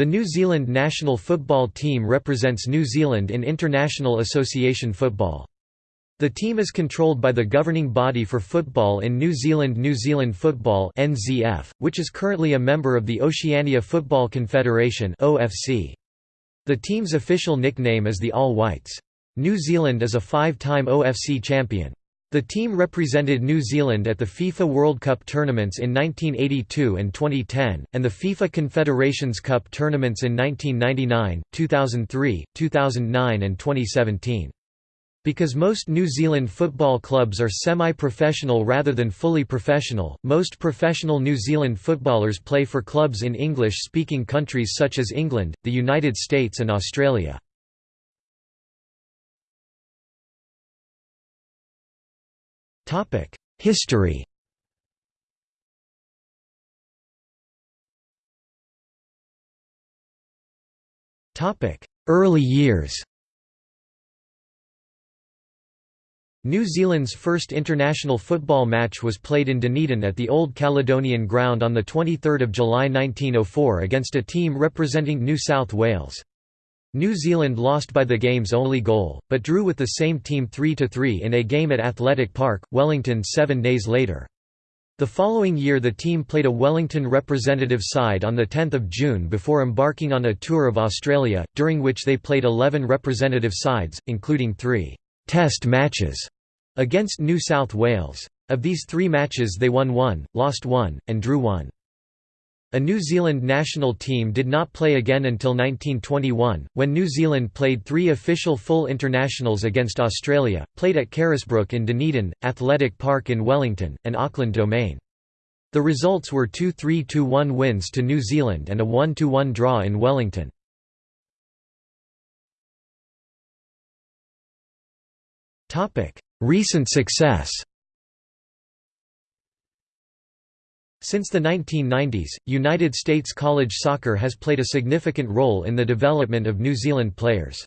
The New Zealand national football team represents New Zealand in international association football. The team is controlled by the governing body for football in New Zealand New Zealand Football which is currently a member of the Oceania Football Confederation The team's official nickname is the All Whites. New Zealand is a five-time OFC champion. The team represented New Zealand at the FIFA World Cup tournaments in 1982 and 2010, and the FIFA Confederations Cup tournaments in 1999, 2003, 2009 and 2017. Because most New Zealand football clubs are semi-professional rather than fully professional, most professional New Zealand footballers play for clubs in English-speaking countries such as England, the United States and Australia. History Early years New Zealand's first international football match was played in Dunedin at the Old Caledonian Ground on 23 July 1904 against a team representing New South Wales. New Zealand lost by the game's only goal, but drew with the same team 3–3 in a game at Athletic Park, Wellington seven days later. The following year the team played a Wellington representative side on 10 June before embarking on a tour of Australia, during which they played 11 representative sides, including three «test matches» against New South Wales. Of these three matches they won one, lost one, and drew one. A New Zealand national team did not play again until 1921, when New Zealand played three official full internationals against Australia, played at Carisbrook in Dunedin, Athletic Park in Wellington, and Auckland Domain. The results were two 3–1 wins to New Zealand and a 1–1 draw in Wellington. Recent success Since the 1990s, United States college soccer has played a significant role in the development of New Zealand players.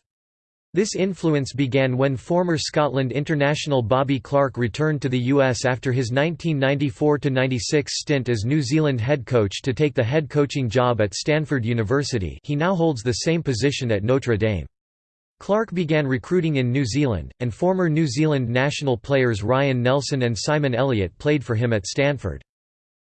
This influence began when former Scotland international Bobby Clark returned to the US after his 1994–96 stint as New Zealand head coach to take the head coaching job at Stanford University he now holds the same position at Notre Dame. Clark began recruiting in New Zealand, and former New Zealand national players Ryan Nelsen and Simon Elliott played for him at Stanford.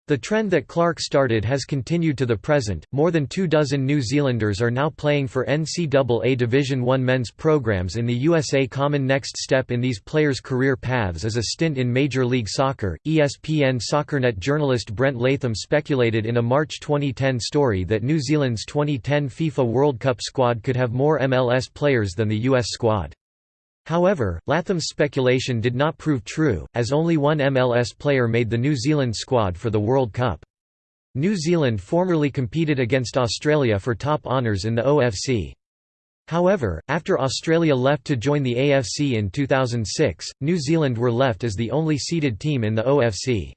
The trend that Clark started has continued to the present. More than two dozen New Zealanders are now playing for NCAA Division I men's programs in the USA. Common next step in these players' career paths is a stint in Major League Soccer. ESPN SoccerNet journalist Brent Latham speculated in a March 2010 story that New Zealand's 2010 FIFA World Cup squad could have more MLS players than the US squad. However, Latham's speculation did not prove true, as only one MLS player made the New Zealand squad for the World Cup. New Zealand formerly competed against Australia for top honours in the OFC. However, after Australia left to join the AFC in 2006, New Zealand were left as the only seeded team in the OFC.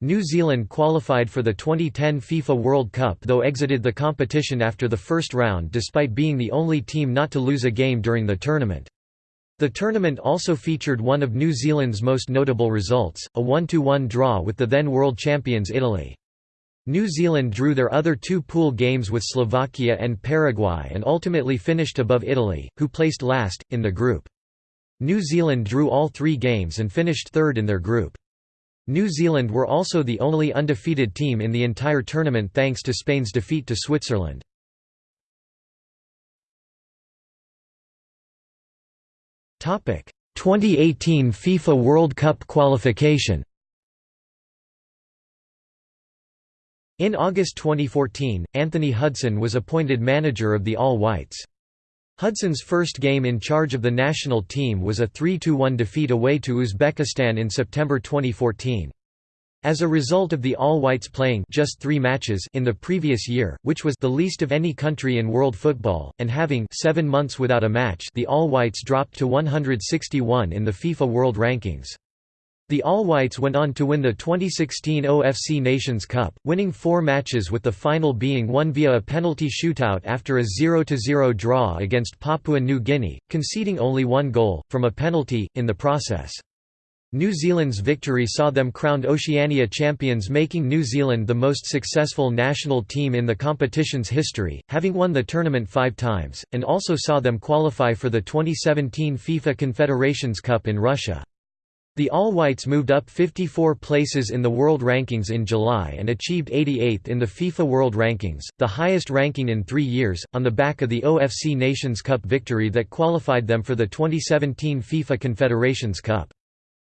New Zealand qualified for the 2010 FIFA World Cup though exited the competition after the first round despite being the only team not to lose a game during the tournament. The tournament also featured one of New Zealand's most notable results, a 1–1 draw with the then world champions Italy. New Zealand drew their other two pool games with Slovakia and Paraguay and ultimately finished above Italy, who placed last, in the group. New Zealand drew all three games and finished third in their group. New Zealand were also the only undefeated team in the entire tournament thanks to Spain's defeat to Switzerland. 2018 FIFA World Cup qualification In August 2014, Anthony Hudson was appointed manager of the All Whites. Hudson's first game in charge of the national team was a 3–1 defeat away to Uzbekistan in September 2014. As a result of the All-Whites playing just three matches in the previous year, which was the least of any country in world football, and having seven months without a match the All-Whites dropped to 161 in the FIFA World Rankings. The All-Whites went on to win the 2016 OFC Nations Cup, winning four matches with the final being won via a penalty shootout after a 0–0 draw against Papua New Guinea, conceding only one goal, from a penalty, in the process. New Zealand's victory saw them crowned Oceania champions making New Zealand the most successful national team in the competition's history, having won the tournament five times, and also saw them qualify for the 2017 FIFA Confederations Cup in Russia. The All Whites moved up 54 places in the world rankings in July and achieved 88th in the FIFA World Rankings, the highest ranking in three years, on the back of the OFC Nations Cup victory that qualified them for the 2017 FIFA Confederations Cup.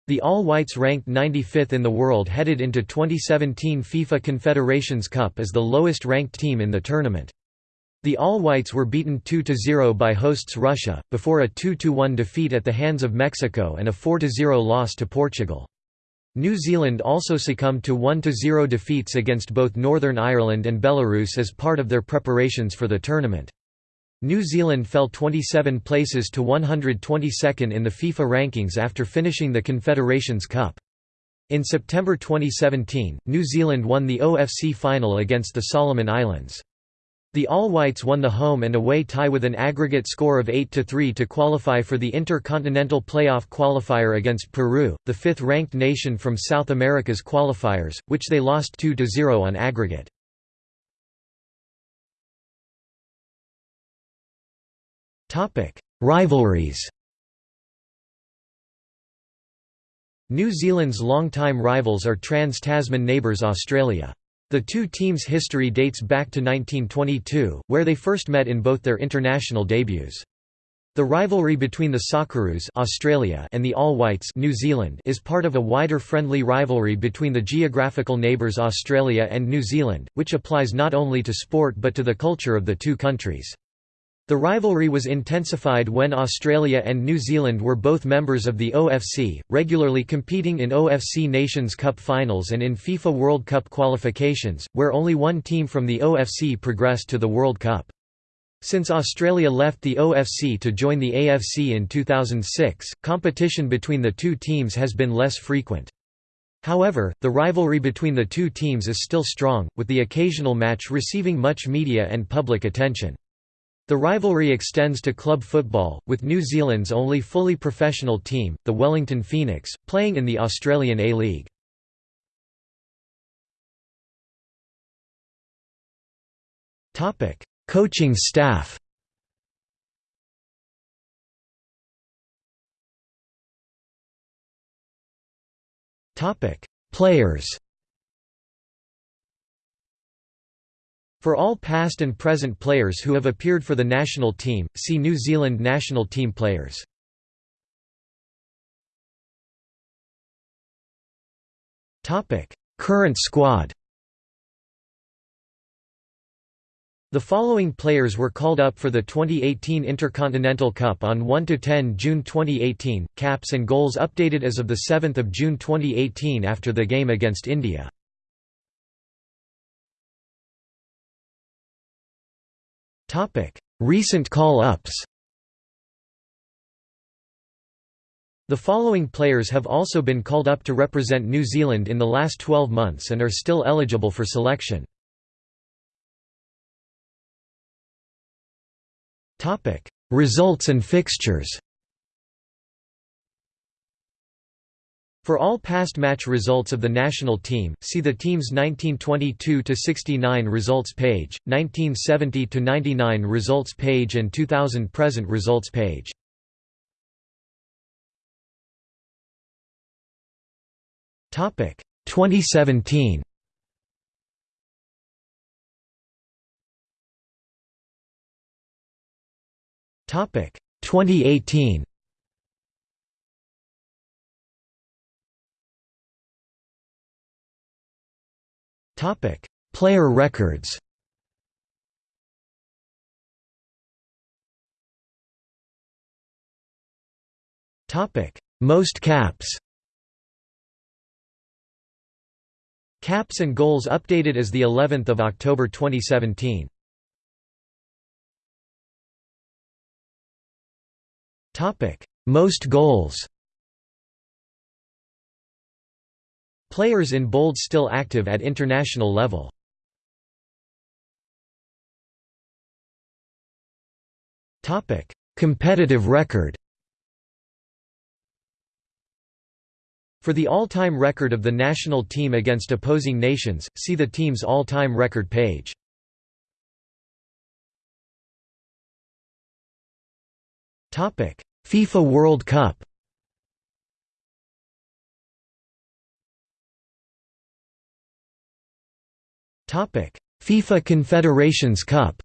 The All Whites ranked 95th in the world headed into 2017 FIFA Confederations Cup as the lowest ranked team in the tournament. The All Whites were beaten 2–0 by hosts Russia, before a 2–1 defeat at the hands of Mexico and a 4–0 loss to Portugal. New Zealand also succumbed to 1–0 defeats against both Northern Ireland and Belarus as part of their preparations for the tournament. New Zealand fell 27 places to 122nd in the FIFA rankings after finishing the Confederations Cup. In September 2017, New Zealand won the OFC final against the Solomon Islands. The All Whites won the home and away tie with an aggregate score of 8–3 to qualify for the Intercontinental Playoff qualifier against Peru, the fifth-ranked nation from South America's qualifiers, which they lost 2–0 on aggregate. Topic: Rivalries. New Zealand's longtime rivals are trans-Tasman neighbours Australia. The two teams' history dates back to 1922, where they first met in both their international debuts. The rivalry between the Socceroos Australia and the All Whites New Zealand is part of a wider friendly rivalry between the geographical neighbours Australia and New Zealand, which applies not only to sport but to the culture of the two countries. The rivalry was intensified when Australia and New Zealand were both members of the OFC, regularly competing in OFC Nations Cup finals and in FIFA World Cup qualifications, where only one team from the OFC progressed to the World Cup. Since Australia left the OFC to join the AFC in 2006, competition between the two teams has been less frequent. However, the rivalry between the two teams is still strong, with the occasional match receiving much media and public attention. The rivalry extends to club football, with New Zealand's only fully professional team, the Wellington Phoenix, playing in the Australian A-League. Coaching staff Players For all past and present players who have appeared for the national team, see New Zealand national team players. Current squad The following players were called up for the 2018 Intercontinental Cup on 1–10 June 2018, caps and goals updated as of 7 June 2018 after the game against India. Recent call-ups. The following players have also been called up to represent New Zealand in the last 12 months and are still eligible for selection. Results and fixtures. For all past match results of the national team, see the team's 1922–69 results page, 1970–99 results page and 2000 present results page. Topic 2017. Topic 2018. Topic: Player records. Topic: Most caps. Caps and goals updated as the 11th of October 2017. Topic: Most goals. Players in bold still active at international level. Topic: Competitive record For the all-time record of the national team against opposing nations, see the team's all-time record page. FIFA World Cup FIFA Confederations Cup.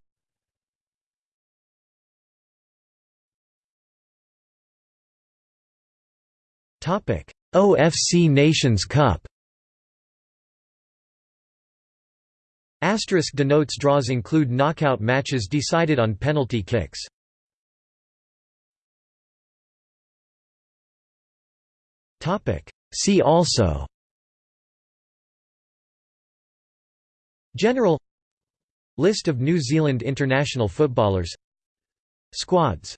Topic: OFC Nations Cup. Asterisk denotes draws include knockout matches decided on penalty kicks. See also General List of New Zealand international footballers. Squads